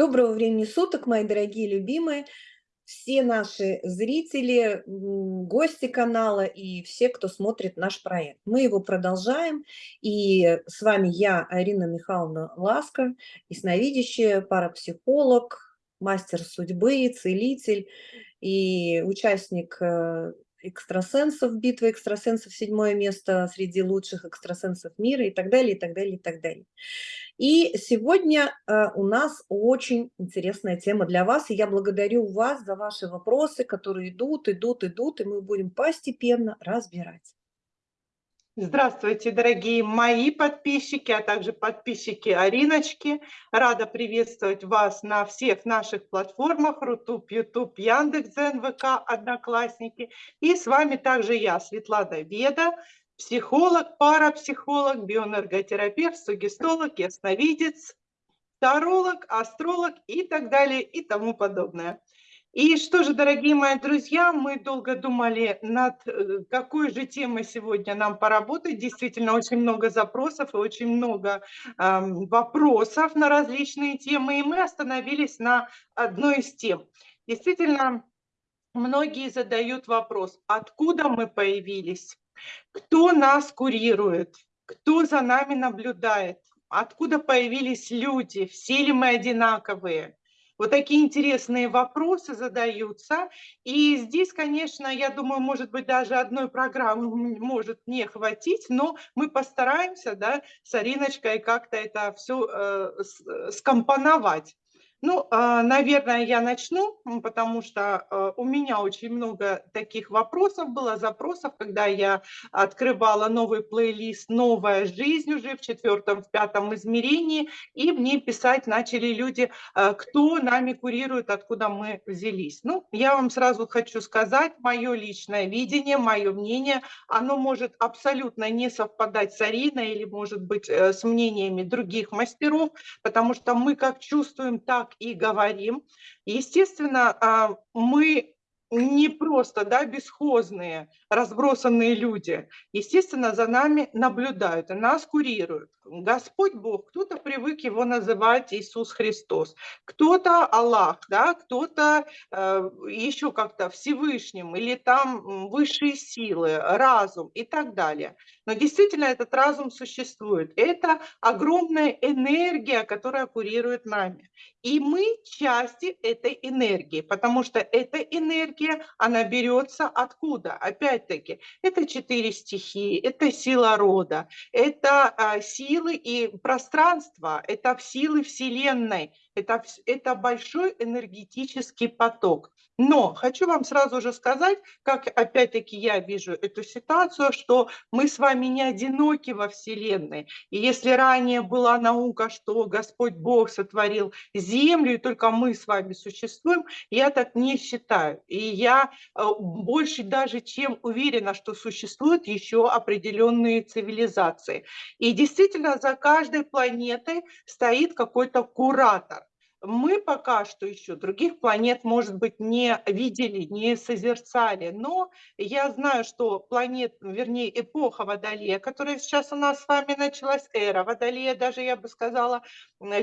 Доброго времени суток, мои дорогие любимые, все наши зрители, гости канала и все, кто смотрит наш проект. Мы его продолжаем, и с вами я, Арина Михайловна Ласка, ясновидящая, парапсихолог, мастер судьбы, целитель и участник э, экстрасенсов, битвы экстрасенсов, седьмое место среди лучших экстрасенсов мира и так далее, и так далее, и так далее. И сегодня э, у нас очень интересная тема для вас, и я благодарю вас за ваши вопросы, которые идут, идут, идут, и мы будем постепенно разбирать. Здравствуйте, дорогие мои подписчики, а также подписчики Ариночки. Рада приветствовать вас на всех наших платформах Рутуб, Ютуб, Яндекс.Зен, ВК, Одноклассники. И с вами также я, Светлана Веда, психолог, парапсихолог, биоэнерготерапевт, сугестолог, ясновидец, таролог, астролог и так далее и тому подобное. И что же, дорогие мои друзья, мы долго думали над э, какой же темой сегодня нам поработать. Действительно, очень много запросов и очень много э, вопросов на различные темы, и мы остановились на одной из тем. Действительно, многие задают вопрос, откуда мы появились, кто нас курирует, кто за нами наблюдает, откуда появились люди, все ли мы одинаковые. Вот такие интересные вопросы задаются. И здесь, конечно, я думаю, может быть, даже одной программы может не хватить, но мы постараемся да, с Ариночкой как-то это все э, скомпоновать. Ну, а, наверное, я начну, потому что а, у меня очень много таких вопросов было, запросов, когда я открывала новый плейлист «Новая жизнь» уже в четвертом, в пятом измерении, и мне писать начали люди, а, кто нами курирует, откуда мы взялись. Ну, я вам сразу хочу сказать, мое личное видение, мое мнение, оно может абсолютно не совпадать с Ариной или, может быть, э, с мнениями других мастеров, потому что мы как чувствуем, так так и говорим. Естественно, а, мы не просто да, бесхозные, разбросанные люди. Естественно, за нами наблюдают нас курируют. Господь Бог, кто-то привык его называть Иисус Христос, кто-то Аллах, да, кто-то э, еще как-то Всевышним, или там высшие силы, разум и так далее. Но действительно этот разум существует. Это огромная энергия, которая курирует нами. И мы части этой энергии, потому что эта энергия, она берется откуда? Опять-таки, это четыре стихии, это сила рода, это а, силы и пространство, это силы Вселенной, это, это большой энергетический поток. Но хочу вам сразу же сказать, как опять-таки я вижу эту ситуацию, что мы с вами не одиноки во Вселенной. И если ранее была наука, что Господь Бог сотворил Землю, и только мы с вами существуем, я так не считаю. И я э, больше даже чем уверена, что существуют еще определенные цивилизации. И действительно за каждой планетой стоит какой-то куратор мы пока что еще других планет, может быть, не видели, не созерцали, но я знаю, что планет, вернее, эпоха Водолея, которая сейчас у нас с вами началась, эра Водолея, даже я бы сказала,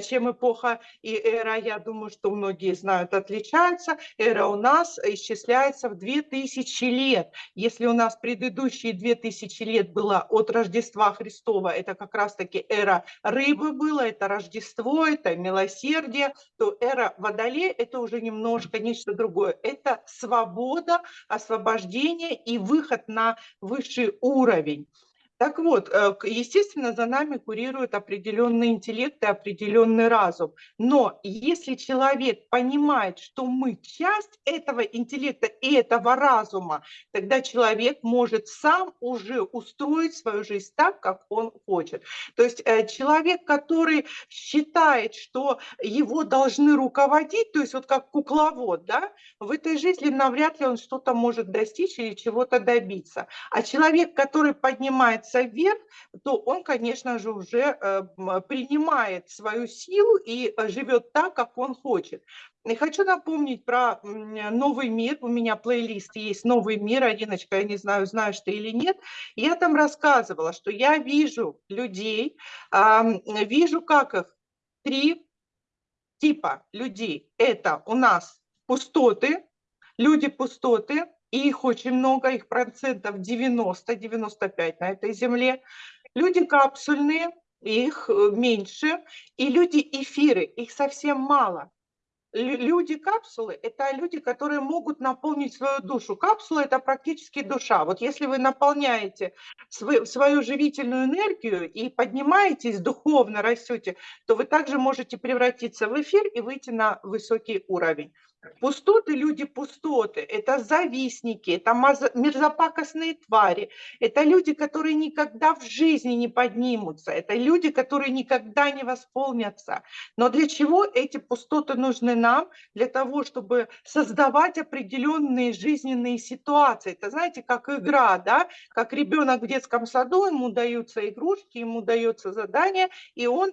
чем эпоха и эра, я думаю, что многие знают, отличаются. Эра у нас исчисляется в 2000 лет. Если у нас предыдущие 2000 лет было от Рождества Христова, это как раз-таки эра рыбы было, это Рождество, это милосердие, то эра Водолея – это уже немножко нечто другое. Это свобода, освобождение и выход на высший уровень. Так вот, э, естественно, за нами курирует определенный интеллект и определенный разум. Но если человек понимает, что мы часть этого интеллекта и этого разума, тогда человек может сам уже устроить свою жизнь так, как он хочет. То есть э, человек, который считает, что его должны руководить, то есть вот как кукловод, да, в этой жизни навряд ли он что-то может достичь или чего-то добиться. А человек, который поднимает поднимается вверх, то он, конечно же, уже э, принимает свою силу и э, живет так, как он хочет. И хочу напомнить про новый мир. У меня плейлист есть «Новый мир». Одиночка, я не знаю, знаешь ты или нет. Я там рассказывала, что я вижу людей, вижу, как их три типа людей. Это у нас пустоты, люди-пустоты, и их очень много, их процентов 90-95 на этой земле. Люди капсульные, их э, меньше, и люди-эфиры, их совсем мало люди-капсулы – это люди, которые могут наполнить свою душу. Капсула – это практически душа. Вот если вы наполняете свою, свою живительную энергию и поднимаетесь, духовно растете, то вы также можете превратиться в эфир и выйти на высокий уровень. Пустоты, люди пустоты, это завистники, это мерзопакостные твари, это люди, которые никогда в жизни не поднимутся, это люди, которые никогда не восполнятся. Но для чего эти пустоты нужны нам? Для того, чтобы создавать определенные жизненные ситуации. Это знаете, как игра, да? Как ребенок в детском саду, ему даются игрушки, ему дается задание, и он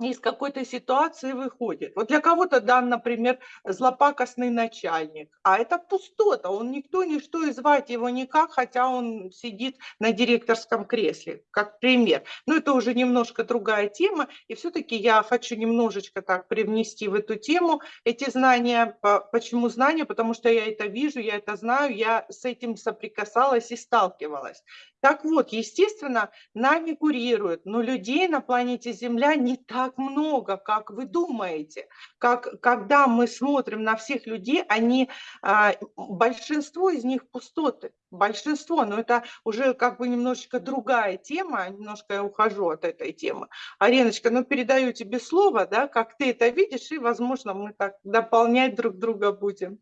из какой-то ситуации выходит. Вот для кого-то дан, например, злопакостный начальник, а это пустота, он никто, ничто, и звать его никак, хотя он сидит на директорском кресле, как пример. Но это уже немножко другая тема, и все-таки я хочу немножечко так привнести в эту тему эти знания. Почему знания? Потому что я это вижу, я это знаю, я с этим соприкасалась и сталкивалась. Так вот, естественно, нами курируют, но людей на планете Земля не так много, как вы думаете. Как, когда мы смотрим на всех людей, они, а, большинство из них пустоты, большинство, но это уже как бы немножечко другая тема, немножко я ухожу от этой темы. Ареночка, ну передаю тебе слово, да, как ты это видишь, и, возможно, мы так дополнять друг друга будем.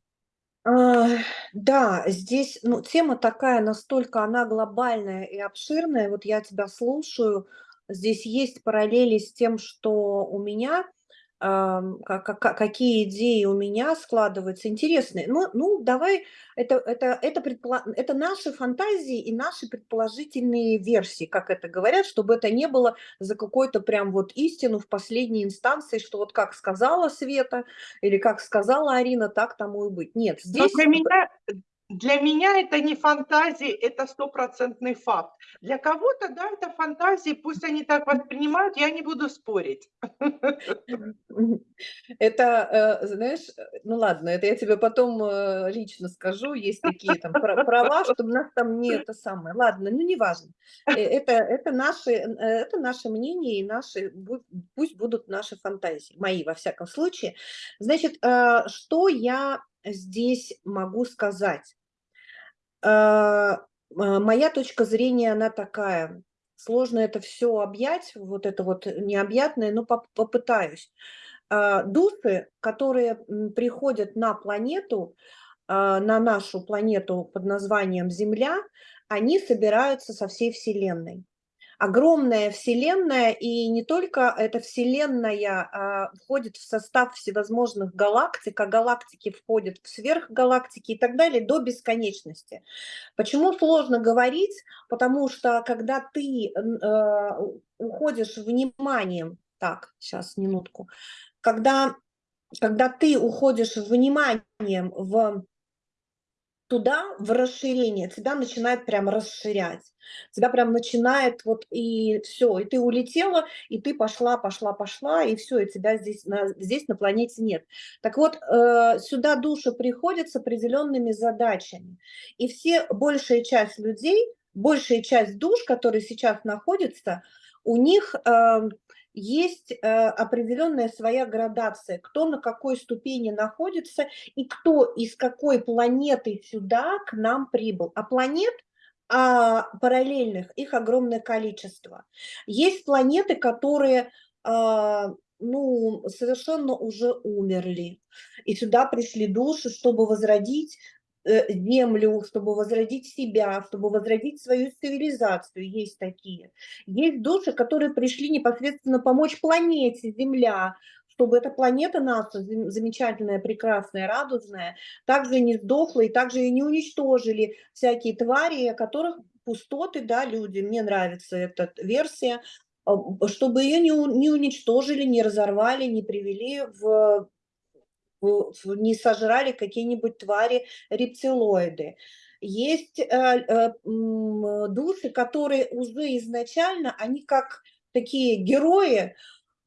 А, да, здесь, ну, тема такая, настолько она глобальная и обширная. Вот я тебя слушаю, здесь есть параллели с тем, что у меня какие идеи у меня складываются интересные. Ну, ну давай, это, это, это, предполо... это наши фантазии и наши предположительные версии, как это говорят, чтобы это не было за какую-то прям вот истину в последней инстанции, что вот как сказала Света или как сказала Арина, так тому и быть. Нет, здесь... для меня, для меня это не фантазии, это стопроцентный факт. Для кого-то, да, это фантазии, пусть они так воспринимают, я не буду спорить. Это, э, знаешь, ну ладно, это я тебе потом э, лично скажу, есть такие там права, что у нас там не это самое. Ладно, ну неважно. Э, это, это, наши, это наше мнение и наши, пусть будут наши фантазии, мои во всяком случае. Значит, что я здесь могу сказать? А, а, моя точка зрения, она такая. Сложно это все объять, вот это вот необъятное, но попытаюсь. А, души, которые приходят на планету, на нашу планету под названием Земля, они собираются со всей Вселенной огромная вселенная, и не только эта вселенная а, входит в состав всевозможных галактик, а галактики входят в сверхгалактики и так далее до бесконечности. Почему сложно говорить? Потому что когда ты э, уходишь вниманием, так, сейчас, минутку, когда, когда ты уходишь вниманием в туда, в расширение, тебя начинает прям расширять. Тебя прям начинает вот и все, и ты улетела, и ты пошла, пошла, пошла, и все, и тебя здесь на, здесь на планете нет. Так вот, э, сюда души приходят с определенными задачами. И все, большая часть людей, большая часть душ, которые сейчас находятся, у них... Э, есть э, определенная своя градация, кто на какой ступени находится и кто из какой планеты сюда к нам прибыл. А планет а параллельных их огромное количество. Есть планеты, которые а, ну, совершенно уже умерли, и сюда пришли души, чтобы возродить землю, чтобы возродить себя, чтобы возродить свою цивилизацию. Есть такие. Есть души, которые пришли непосредственно помочь планете Земля, чтобы эта планета наша, замечательная, прекрасная, радужная, также не сдохла и также и не уничтожили всякие твари, которых пустоты, да, люди, мне нравится эта версия, а, чтобы ее не, не уничтожили, не разорвали, не привели в не сожрали какие-нибудь твари рептилоиды. Есть э, э, души, которые уже изначально, они как такие герои,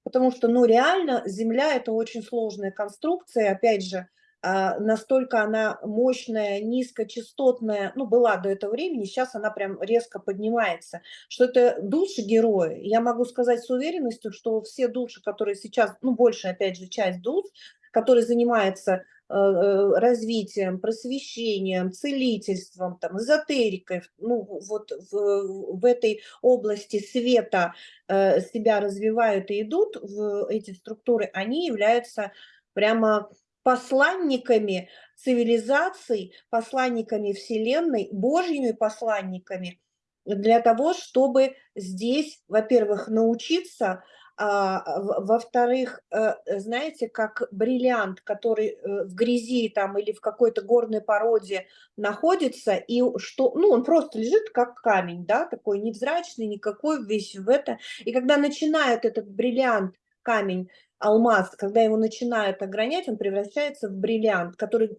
потому что, ну, реально Земля – это очень сложная конструкция, опять же, а, настолько она мощная, низкочастотная, ну, была до этого времени, сейчас она прям резко поднимается, что это души герои. Я могу сказать с уверенностью, что все души, которые сейчас, ну, большая, опять же, часть душ, которые занимаются э, э, развитием, просвещением, целительством, там, эзотерикой, ну, вот в, в этой области света э, себя развивают и идут в эти структуры, они являются прямо посланниками цивилизаций, посланниками Вселенной, Божьими посланниками, для того, чтобы здесь, во-первых, научиться, во-вторых, э, знаете, как бриллиант, который э, в грязи там или в какой-то горной породе находится, и что, ну, он просто лежит как камень, да, такой невзрачный, никакой весь в это, и когда начинает этот бриллиант, камень алмаз, когда его начинают огранять, он превращается в бриллиант, который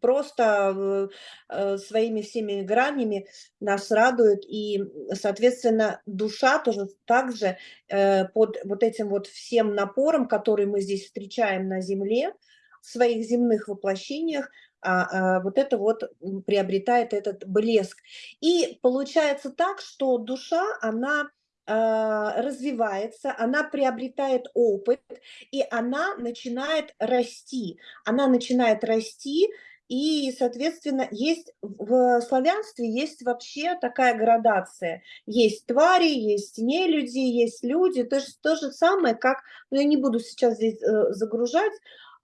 просто э, своими всеми гранями нас радует, и, соответственно, душа тоже также э, под вот этим вот всем напором, который мы здесь встречаем на Земле, в своих земных воплощениях, а, а, вот это вот приобретает этот блеск. И получается так, что душа, она развивается, она приобретает опыт, и она начинает расти. Она начинает расти, и, соответственно, есть в славянстве есть вообще такая градация. Есть твари, есть нелюди, есть люди. То, же то же самое, как, ну, я не буду сейчас здесь э, загружать,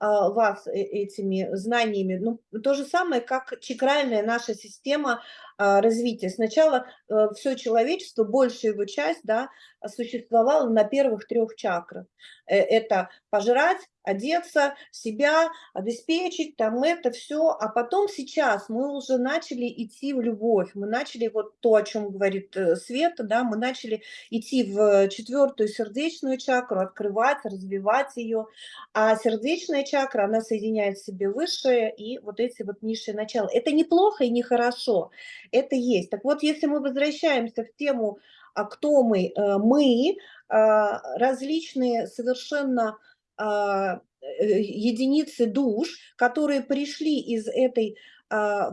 а, вас э, этими знаниями. Ну, то же самое, как чакральная наша система а, развития. Сначала э, все человечество, большая его часть, да, существовало на первых трех чакрах. Э, это пожрать, одеться, себя обеспечить, там это все. А потом сейчас мы уже начали идти в любовь. Мы начали вот то, о чем говорит Света, да, мы начали идти в четвертую сердечную чакру, открывать, развивать ее. А сердечная чакра, она соединяет в себе высшее и вот эти вот низшие начала. Это неплохо и нехорошо это есть. Так вот, если мы возвращаемся в тему, а кто мы? Э, мы а, различные совершенно а, э, единицы душ, которые пришли из этой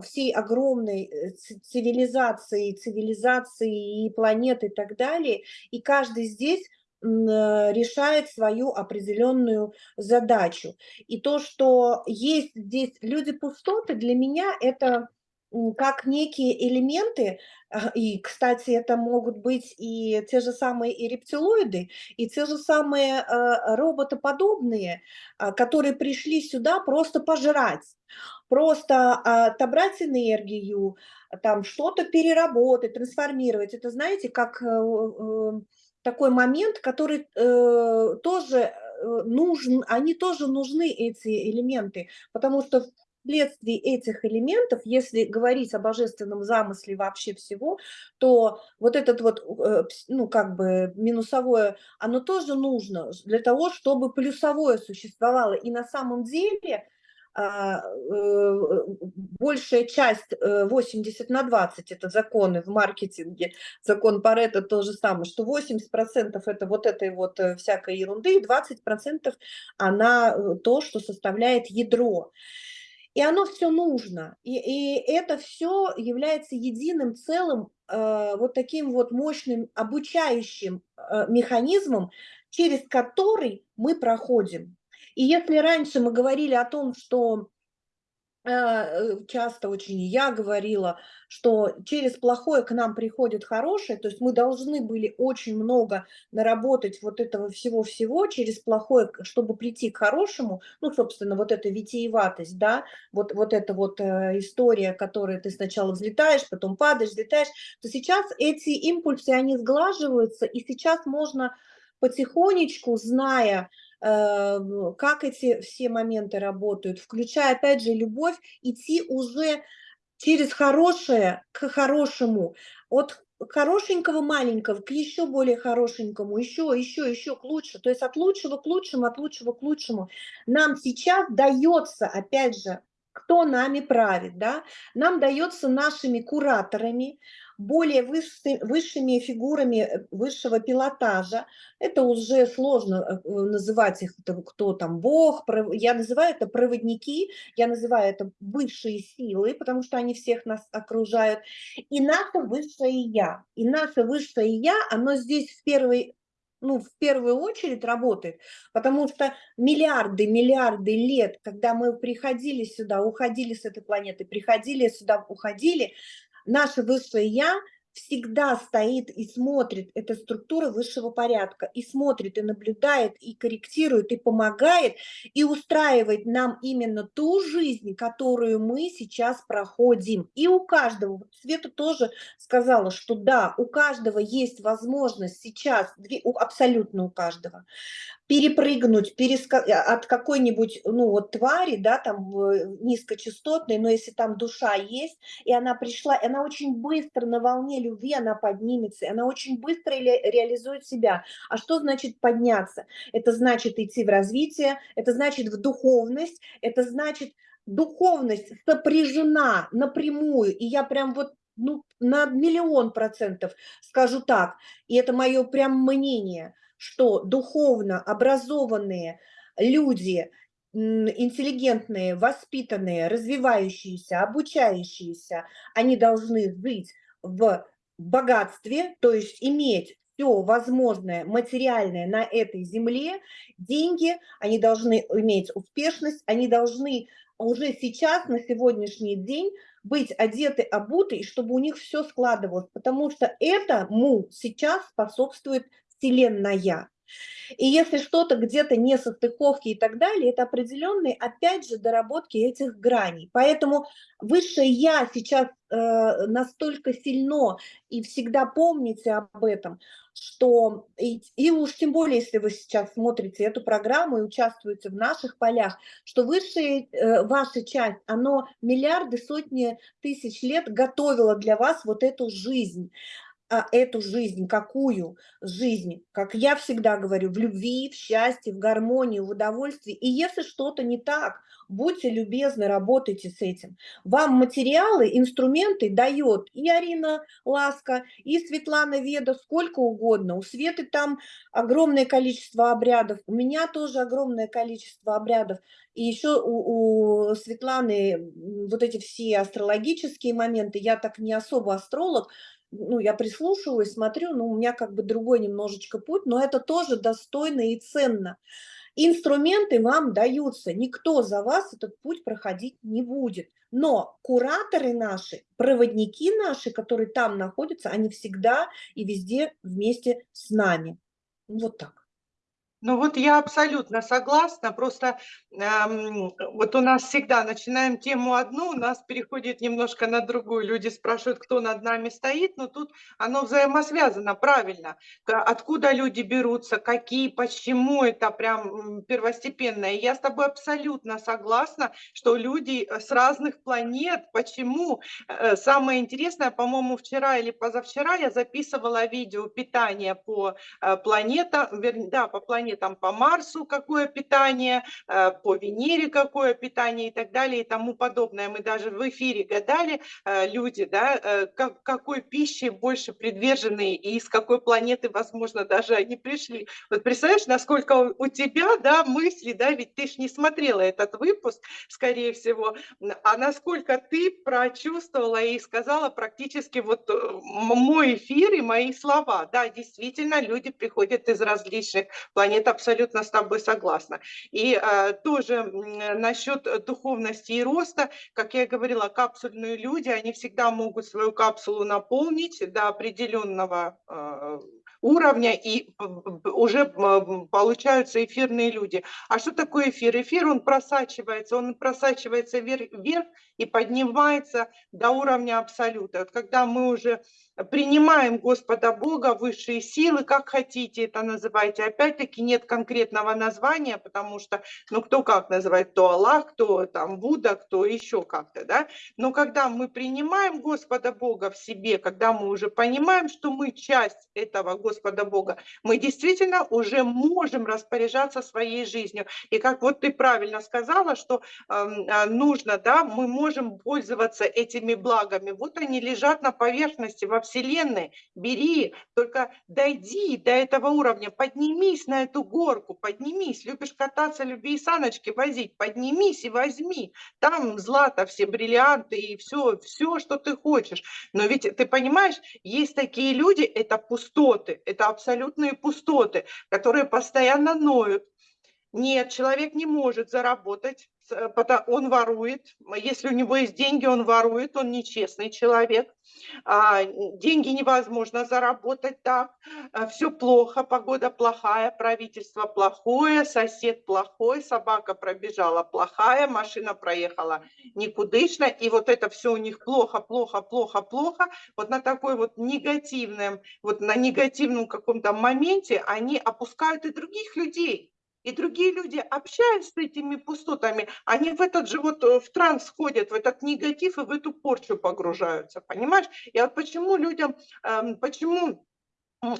всей огромной э, цивилизации, цивилизации и планеты и так далее, и каждый здесь решает свою определенную задачу. И то, что есть здесь люди пустоты, для меня это как некие элементы, и, кстати, это могут быть и те же самые и рептилоиды, и те же самые э, роботоподобные, а, которые пришли сюда просто пожрать, просто отобрать энергию, там что-то переработать, трансформировать. Это, знаете, как э, э, такой момент, который тоже нужен, они тоже нужны, эти элементы, потому что вследствие этих элементов, если говорить о божественном замысле вообще всего, то вот этот вот, э, ну, как бы минусовое, оно тоже нужно для того, чтобы плюсовое существовало. И на самом деле а, э, большая часть 80 э, на 20 это законы в маркетинге, закон Паретта то же самое, что 80% это вот этой вот всякой ерунды, и 20% она то, что составляет ядро. И оно все нужно. И, и это все является единым целым, э, вот таким вот мощным обучающим э, механизмом, через который мы проходим. И если раньше мы говорили о том, что часто очень я говорила, что через плохое к нам приходит хорошее, то есть мы должны были очень много наработать вот этого всего-всего через плохое, чтобы прийти к хорошему, ну, собственно, вот эта витиеватость, да, вот, вот эта вот э, история, которая ты сначала взлетаешь, потом падаешь, взлетаешь, то сейчас эти импульсы, они сглаживаются, и сейчас можно потихонечку, зная, как эти все моменты работают, включая, опять же, любовь, идти уже через хорошее к хорошему, от хорошенького маленького к еще более хорошенькому, еще, еще, еще к лучше, то есть от лучшего к лучшему, от лучшего к лучшему. Нам сейчас дается, опять же, кто нами правит, да, нам дается нашими кураторами, более высши, высшими фигурами э, высшего пилотажа. Это уже сложно э, называть их, кто там бог, я называю это проводники, я называю это высшие силы, потому что они всех нас окружают, и наше высшее я. И наше высшее я, оно здесь в первой ну, в первую очередь работает, потому что миллиарды, миллиарды лет, когда мы приходили сюда, уходили с этой планеты, приходили сюда, уходили, наше высшее Я всегда стоит и смотрит, это структура высшего порядка, и смотрит, и наблюдает, и корректирует, и помогает, и устраивает нам именно ту жизнь, которую мы сейчас проходим. И у каждого, Света тоже сказала, что да, у каждого есть возможность сейчас, абсолютно у каждого, перепрыгнуть переска... от какой-нибудь, ну вот твари, да, там низкочастотной, но если там душа есть, и она пришла, и она очень быстро на волне любви, она поднимется, и она очень быстро ре... реализует себя. А что значит подняться? Это значит идти в развитие, это значит в духовность, это значит духовность сопряжена напрямую, и я прям вот ну, на миллион процентов скажу так, и это мое прям мнение – что духовно образованные люди, интеллигентные, воспитанные, развивающиеся, обучающиеся, они должны жить в богатстве, то есть иметь все возможное материальное на этой земле, деньги, они должны иметь успешность, они должны уже сейчас, на сегодняшний день, быть одеты, обуты, и чтобы у них все складывалось, потому что этому сейчас способствует вселенная. И если что-то где-то не состыковки и так далее, это определенные, опять же, доработки этих граней. Поэтому высшее Я сейчас э, настолько сильно, и всегда помните об этом, что, и, и уж тем более, если вы сейчас смотрите эту программу и участвуете в наших полях, что высшая э, ваша часть, оно миллиарды, сотни тысяч лет готовила для вас вот эту жизнь эту жизнь, какую жизнь, как я всегда говорю, в любви, в счастье, в гармонии, в удовольствии. И если что-то не так, будьте любезны, работайте с этим. Вам материалы, инструменты дает и Арина Ласка, и Светлана Веда, сколько угодно. У Светы там огромное количество обрядов, у меня тоже огромное количество обрядов. И еще у, у Светланы вот эти все астрологические моменты, я так не особо астролог, ну, я прислушиваюсь, смотрю, ну, у меня как бы другой немножечко путь, но это тоже достойно и ценно. Инструменты вам даются, никто за вас этот путь проходить не будет. Но кураторы наши, проводники наши, которые там находятся, они всегда и везде вместе с нами. Вот так. Ну вот я абсолютно согласна, просто эм, вот у нас всегда начинаем тему одну, у нас переходит немножко на другую, люди спрашивают, кто над нами стоит, но тут оно взаимосвязано, правильно, откуда люди берутся, какие, почему, это прям первостепенное. Я с тобой абсолютно согласна, что люди э, с разных планет, почему. Э, самое интересное, по-моему, вчера или позавчера я записывала видео питания по э, планетам, да, по планетам, питание, там по Марсу какое питание, э, по Венере какое питание и так далее и тому подобное. Мы даже в эфире гадали, э, люди, да, э, как, какой пищи больше предвержены и из какой планеты, возможно, даже они пришли. Вот представляешь, насколько у тебя, да, мысли, да, ведь ты ж не смотрела этот выпуск, скорее всего, а насколько ты прочувствовала и сказала практически вот мой эфир и мои слова. Да, действительно, люди приходят из различных планет это абсолютно с тобой согласна. И э, тоже насчет духовности и роста, как я говорила, капсульные люди, они всегда могут свою капсулу наполнить до определенного э, уровня, и уже получаются эфирные люди. А что такое эфир? Эфир, он просачивается, он просачивается вверх, вверх и поднимается до уровня абсолюта. Вот когда мы уже принимаем Господа Бога, высшие силы, как хотите это называйте. Опять-таки нет конкретного названия, потому что, ну, кто как называет, кто Аллах, кто там Будда, кто еще как-то, да. Но когда мы принимаем Господа Бога в себе, когда мы уже понимаем, что мы часть этого Господа Бога, мы действительно уже можем распоряжаться своей жизнью. И как вот ты правильно сказала, что э, нужно, да, мы можем пользоваться этими благами. Вот они лежат на поверхности во Вселенной, бери, только дойди до этого уровня, поднимись на эту горку, поднимись, любишь кататься, люби и саночки возить, поднимись и возьми, там злато, все бриллианты и все, все, что ты хочешь. Но ведь ты понимаешь, есть такие люди, это пустоты, это абсолютные пустоты, которые постоянно ноют, нет, человек не может заработать, э, он ворует. Если у него есть деньги, он ворует, он нечестный человек. А, деньги невозможно заработать так. А, Все плохо, погода плохая, правительство плохое, сосед плохой, собака пробежала плохая, машина проехала никудышно. И вот это все у них плохо, плохо, плохо, плохо. Вот на такой вот негативном, вот на негативном каком-то моменте они опускают и других людей. И другие люди, общаясь с этими пустотами, они в этот же вот э, в транс входят, в этот негатив и в эту порчу погружаются, понимаешь? И вот почему людям, эм, почему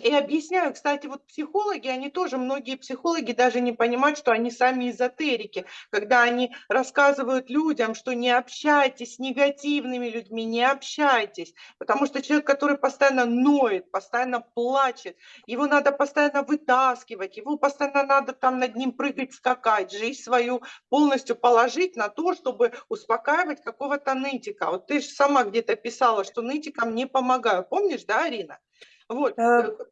и объясняю, кстати, вот психологи, они тоже, многие психологи даже не понимают, что они сами эзотерики, когда они рассказывают людям, что не общайтесь с негативными людьми, не общайтесь, потому что человек, который постоянно ноет, постоянно плачет, его надо постоянно вытаскивать, его постоянно надо там над ним прыгать, скакать, жизнь свою полностью положить на то, чтобы успокаивать какого-то нытика. Вот ты же сама где-то писала, что нытикам не помогаю. Помнишь, да, Арина? Вот. Э, э,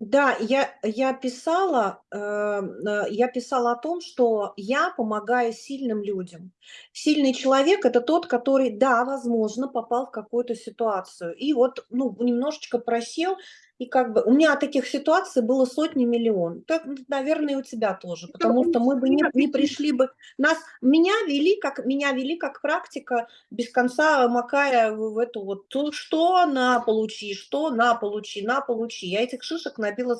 да, я, я, писала, эм, э, я писала о том, что я помогаю сильным людям. Сильный человек – это тот, который, да, возможно, попал в какую-то ситуацию. И вот ну, немножечко просел, и как бы у меня таких ситуаций было сотни миллион. Так, наверное, и у тебя тоже, потому что мы бы не, не пришли бы. Нас, меня вели, как меня вели как практика, без конца макая в эту вот что на получи, что на получи, на получи. Я этих шишек набила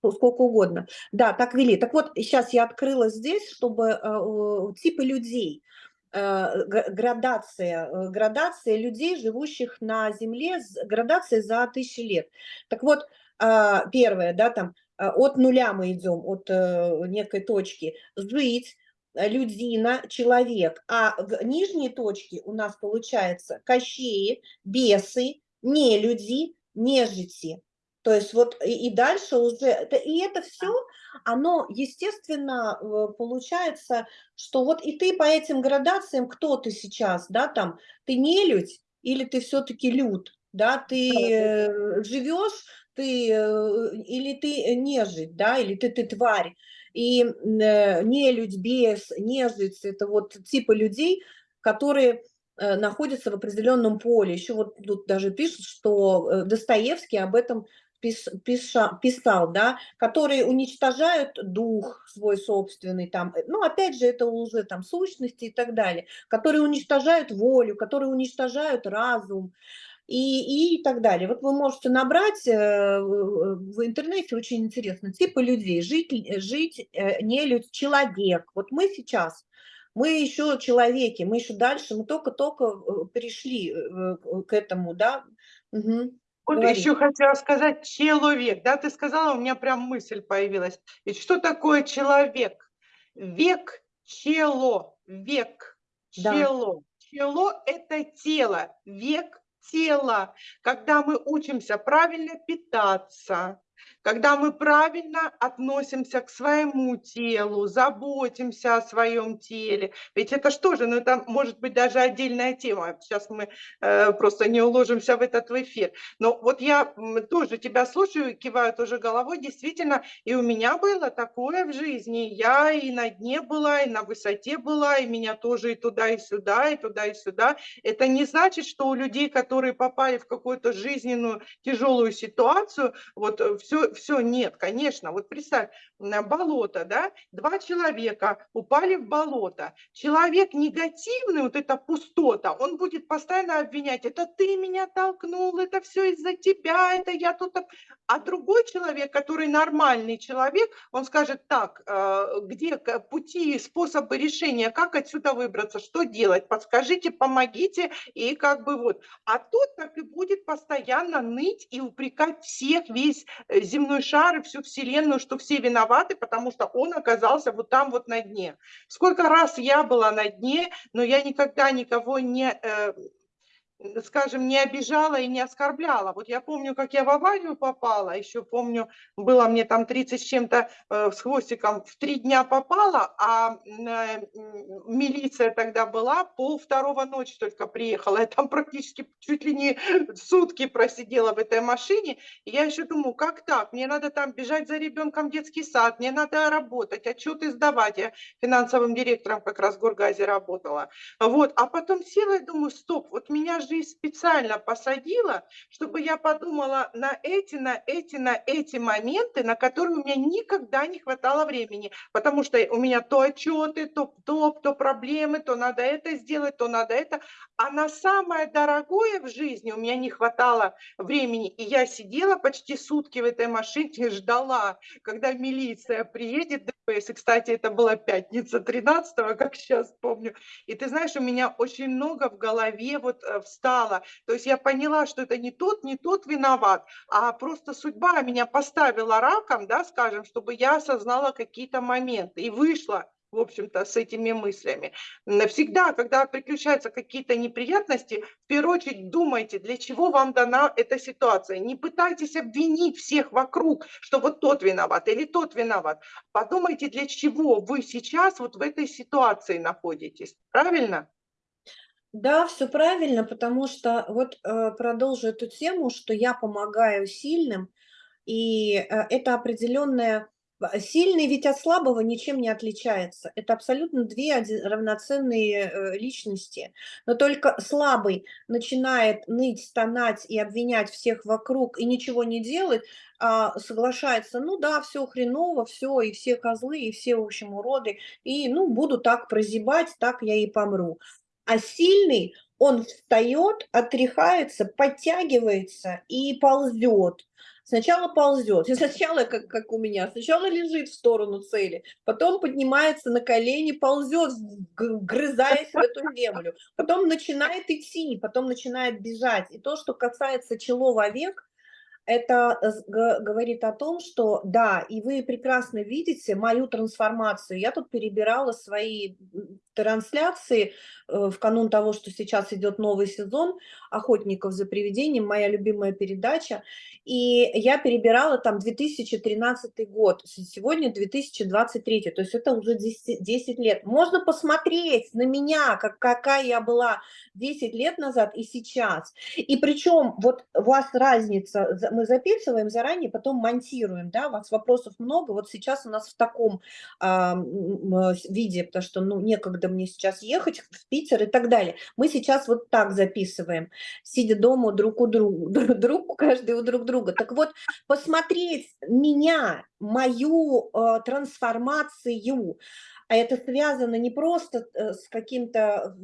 сколько угодно. Да, так вели. Так вот, сейчас я открыла здесь, чтобы э, типы людей. Э, градация, э, градация людей, живущих на Земле, градация за тысячи лет. Так вот, а, первое, да, там, а, от нуля мы идем, от э, некой точки, жить, людина, человек, а нижние точки у нас получается кощеи, бесы, нелюди, нежити. То есть вот и, и дальше уже, и это все, оно, естественно, получается, что вот и ты по этим градациям, кто ты сейчас, да, там, ты не людь или ты все-таки люд, да, ты э, живешь, ты, э, или ты нежить, да, или ты, ты тварь. И э, нелюдь, бес, нежить, это вот типы людей, которые э, находятся в определенном поле. Еще вот тут даже пишут, что Достоевский об этом пиша, писал, да, которые уничтожают дух свой собственный, там, э, ну, опять же, это уже там сущности и так далее, которые уничтожают волю, которые уничтожают разум, и, и так далее. Вот вы можете набрать э, в интернете, очень интересно, типы людей, жить, жить э, не людь, человек. Вот мы сейчас, мы еще человеки, мы еще дальше, мы только-только перешли к этому, да, угу. Вот Говори. еще хотела сказать человек, да, ты сказала, у меня прям мысль появилась. Ведь что такое человек? Век, чело, век, да. чело. Чело – это тело, век – тело. Когда мы учимся правильно питаться, когда мы правильно относимся к своему телу, заботимся о своем теле. Ведь это что же, ну это может быть даже отдельная тема. Сейчас мы э, просто не уложимся в этот эфир. Но вот я тоже тебя слушаю, киваю тоже головой. Действительно, и у меня было такое в жизни. Я и на дне была, и на высоте была, и меня тоже и туда, и сюда, и туда, и сюда. Это не значит, что у людей, которые попали в какую-то жизненную тяжелую ситуацию, вот все, э, все, нет, конечно. Вот представь, болото, да, два человека упали в болото. Человек негативный, вот эта пустота, он будет постоянно обвинять, это ты меня толкнул, это все из-за тебя, это я тут... А другой человек, который нормальный человек, он скажет, так, э, где пути, способы решения, как отсюда выбраться, что делать, подскажите, помогите, и как бы вот. А тот так и будет постоянно ныть и упрекать всех, весь э, земной шар и всю вселенную, что все виноваты, потому что он оказался вот там вот на дне. Сколько раз я была на дне, но я никогда никого не... Э, скажем, не обижала и не оскорбляла. Вот я помню, как я в аварию попала, еще помню, было мне там 30 с чем-то э, с хвостиком, в три дня попала, а э, милиция тогда была, пол второго ночи только приехала. Я там практически чуть ли не сутки просидела в этой машине. И я еще думаю, как так? Мне надо там бежать за ребенком в детский сад, мне надо работать, отчеты сдавать. Я финансовым директором как раз в Горгазе работала. Вот, а потом села и думаю, стоп, вот меня жизнь специально посадила, чтобы я подумала на эти, на эти, на эти моменты, на которые у меня никогда не хватало времени, потому что у меня то отчеты, то, то, то проблемы, то надо это сделать, то надо это, а на самое дорогое в жизни у меня не хватало времени, и я сидела почти сутки в этой машине, ждала, когда милиция приедет, ДПС, и, кстати, это была пятница 13 как сейчас помню, и ты знаешь, у меня очень много в голове вот встало, то есть я поняла, что это не тот, не тот виноват, а просто судьба меня поставила раком, да, скажем, чтобы я осознала какие-то моменты и вышла в общем-то, с этими мыслями. Всегда, когда приключаются какие-то неприятности, в первую очередь думайте, для чего вам дана эта ситуация. Не пытайтесь обвинить всех вокруг, что вот тот виноват или тот виноват. Подумайте, для чего вы сейчас вот в этой ситуации находитесь. Правильно? Да, все правильно, потому что вот э, продолжу эту тему, что я помогаю сильным, и э, это определенная Ба сильный ведь от слабого ничем не отличается. Это абсолютно 2 оди равноценные, э, личности. Но только слабый начинает ныть, стонать и обвинять всех вокруг и ничего не делать, а соглашается: "Ну да, все хреново, все и все козлы, и все, в общем, уроды, и, ну, буду так прозябать, так я и помру". А сильный, он встает, отряхается, подтягивается и ползет. Сначала ползет, сначала, как, как у меня, сначала лежит в сторону цели, потом поднимается на колени, ползет, грызаясь в эту землю, потом начинает идти, потом начинает бежать. И то, что касается человек, это говорит о том, что да, и вы прекрасно видите мою трансформацию. Я тут перебирала свои трансляции э, в канун того, что сейчас идет новый сезон «Охотников за привидением», моя любимая передача, и я перебирала там 2013 год, сегодня 2023, то есть это уже 10, 10 лет. Можно посмотреть на меня, как, какая я была 10 лет назад и сейчас. И причем вот у вас разница, мы записываем заранее, потом монтируем, да, у вас вопросов много, вот сейчас у нас в таком а, виде, потому что, ну, некогда мне сейчас ехать в Питер и так далее. Мы сейчас вот так записываем, сидя дома друг у друга, друг каждый у друг друга. Так вот, посмотреть меня, мою э, трансформацию, а это связано не просто э, с каким-то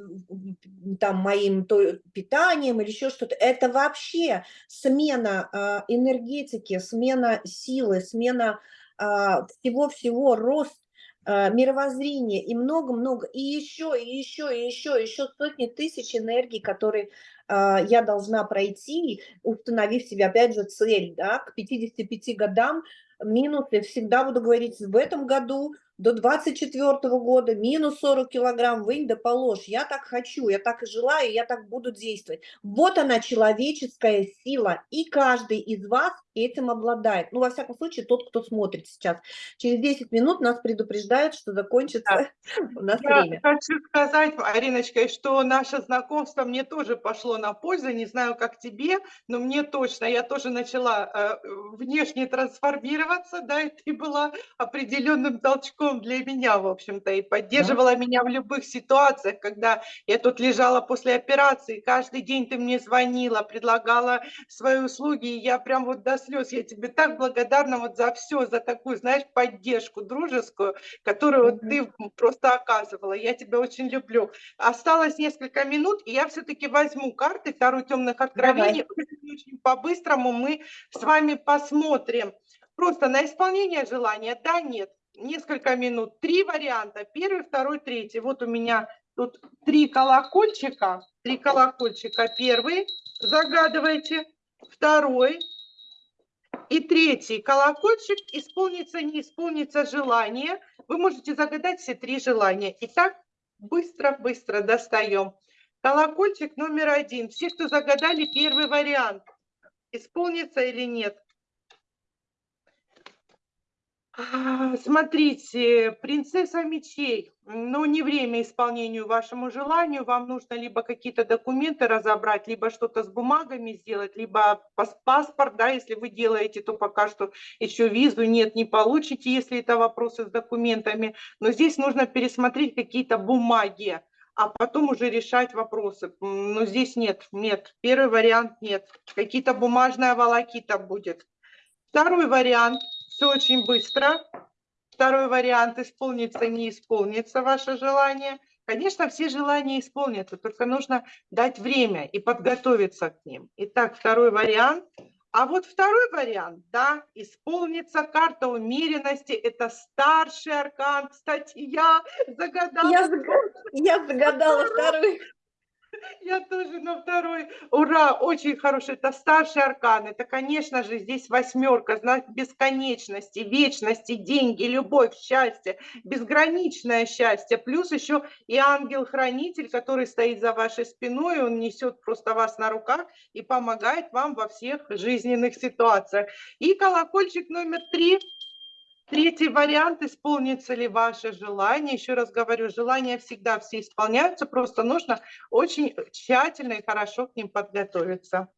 там моим то, питанием или еще что-то, это вообще смена э, энергетики, смена силы, смена всего-всего, рост э, мировоззрения и много-много, и еще, и еще, и еще, еще сотни тысяч энергий, которые я должна пройти, установив себе, опять же, цель, да, к 55 годам минусы, всегда буду говорить, в этом году до 24 года минус 40 килограмм, вынь да положь. Я так хочу, я так и желаю, я так буду действовать. Вот она, человеческая сила, и каждый из вас этим обладает. Ну, во всяком случае, тот, кто смотрит сейчас. Через 10 минут нас предупреждают, что закончится да. у нас я время. хочу сказать, Ариночка, что наше знакомство мне тоже пошло на пользу, не знаю, как тебе, но мне точно, я тоже начала э, внешне трансформироваться, да, и ты была определенным толчком для меня, в общем-то, и поддерживала да. меня в любых ситуациях, когда я тут лежала после операции, каждый день ты мне звонила, предлагала свои услуги, и я прям вот до слез, я тебе так благодарна вот за все, за такую, знаешь, поддержку дружескую, которую вот ты просто оказывала, я тебя очень люблю. Осталось несколько минут, и я все-таки возьму карты, вторую темных откровений, очень по-быстрому мы с вами посмотрим. Просто на исполнение желания, да, нет несколько минут. Три варианта. Первый, второй, третий. Вот у меня тут три колокольчика. Три колокольчика. Первый. Загадывайте. Второй. И третий колокольчик. Исполнится, не исполнится желание. Вы можете загадать все три желания. Итак, быстро-быстро достаем. Колокольчик номер один. Все, кто загадали первый вариант, исполнится или нет? А, смотрите, принцесса мечей, но не время исполнению вашему желанию. Вам нужно либо какие-то документы разобрать, либо что-то с бумагами сделать, либо паспорт, да, если вы делаете, то пока что еще визу нет, не получите, если это вопросы с документами. Но здесь нужно пересмотреть какие-то бумаги, а потом уже решать вопросы. Но здесь нет, нет. Первый вариант нет. Какие-то бумажная волокита будет. Второй вариант – все очень быстро. Второй вариант – исполнится, не исполнится ваше желание. Конечно, все желания исполнятся, только нужно дать время и подготовиться к ним. Итак, второй вариант. А вот второй вариант, да, исполнится карта умеренности. Это старший аркан. Кстати, я загадала. Я, я загадала второй. Я тоже на второй. Ура, очень хороший. Это старший аркан. Это, конечно же, здесь восьмерка, знак бесконечности, вечности, деньги, любовь, счастье, безграничное счастье. Плюс еще и ангел-хранитель, который стоит за вашей спиной. Он несет просто вас на руках и помогает вам во всех жизненных ситуациях. И колокольчик номер три – Третий вариант, исполнится ли ваше желание. Еще раз говорю, желания всегда все исполняются, просто нужно очень тщательно и хорошо к ним подготовиться.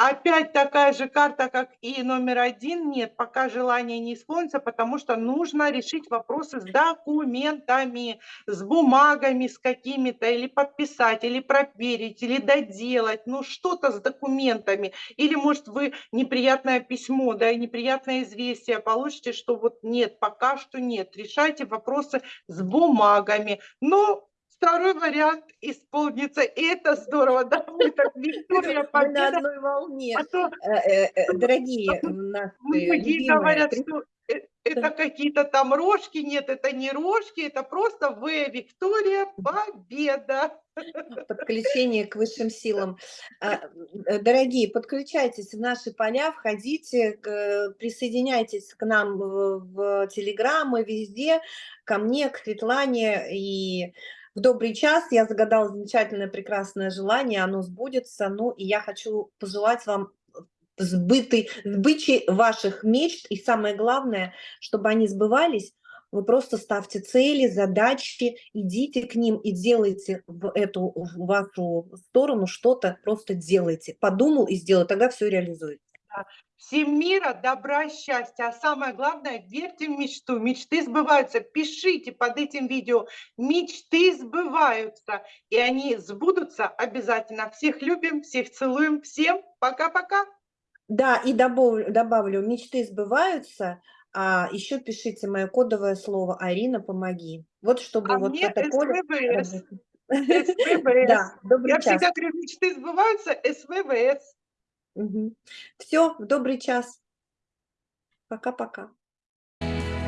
Опять такая же карта, как и номер один. Нет, пока желание не исполнится, потому что нужно решить вопросы с документами, с бумагами, с какими-то, или подписать, или проверить, или доделать, ну что-то с документами. Или, может, вы неприятное письмо, да, неприятное известие получите, что вот нет, пока что нет. Решайте вопросы с бумагами. Но второй вариант исполнится. И это здорово, да? Мы так, Виктория, победа. Мы на одной волне. А то, э, э, э, дорогие наши Многие говорят, что это какие-то там рожки. Нет, это не рожки, это просто вы, Виктория, победа. Подключение к высшим силам. А, дорогие, подключайтесь в наши поля, входите, присоединяйтесь к нам в Телеграм и везде, ко мне, к Светлане и в добрый час я загадала замечательное, прекрасное желание, оно сбудется. Ну, и я хочу пожелать вам сбыты, сбычи ваших мечт, и самое главное, чтобы они сбывались, вы просто ставьте цели, задачи, идите к ним и делайте в эту в вашу сторону что-то, просто делайте. Подумал и сделал, тогда все реализуется. Всем мира, добра, счастья. А самое главное, верьте в мечту. Мечты сбываются. Пишите под этим видео. Мечты сбываются. И они сбудутся обязательно. Всех любим, всех целуем. Всем пока-пока. Да, и добавлю, добавлю, мечты сбываются. А еще пишите мое кодовое слово «Арина, помоги». Вот чтобы а вот мне это поле... СВВС. СВВС. Да, Я час. всегда говорю, мечты сбываются, СВВС. Угу. Все, в добрый час. Пока-пока.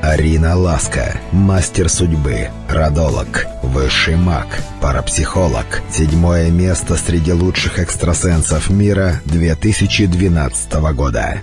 Арина Ласка, мастер судьбы, родолог, высший маг, парапсихолог. Седьмое место среди лучших экстрасенсов мира 2012 года.